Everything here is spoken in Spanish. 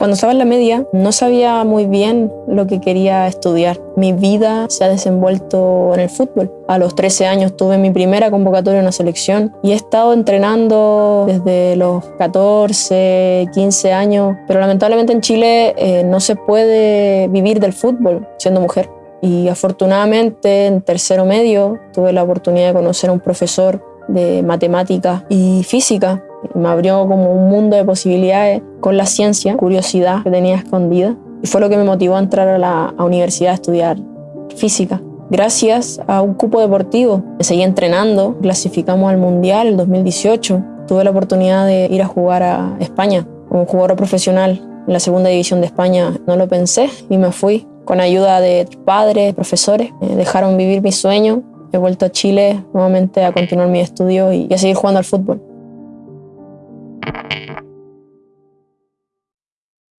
Cuando estaba en la media no sabía muy bien lo que quería estudiar. Mi vida se ha desenvuelto en el fútbol. A los 13 años tuve mi primera convocatoria en una selección y he estado entrenando desde los 14, 15 años, pero lamentablemente en Chile eh, no se puede vivir del fútbol siendo mujer. Y afortunadamente en tercero medio tuve la oportunidad de conocer a un profesor de matemática y física me abrió como un mundo de posibilidades con la ciencia, curiosidad que tenía escondida. Y fue lo que me motivó a entrar a la universidad a estudiar física. Gracias a un cupo deportivo, me seguí entrenando, clasificamos al Mundial el 2018. Tuve la oportunidad de ir a jugar a España como jugador profesional en la segunda división de España. No lo pensé y me fui. Con ayuda de padres, profesores, me dejaron vivir mi sueño. He vuelto a Chile nuevamente a continuar mi estudio y a seguir jugando al fútbol. thank you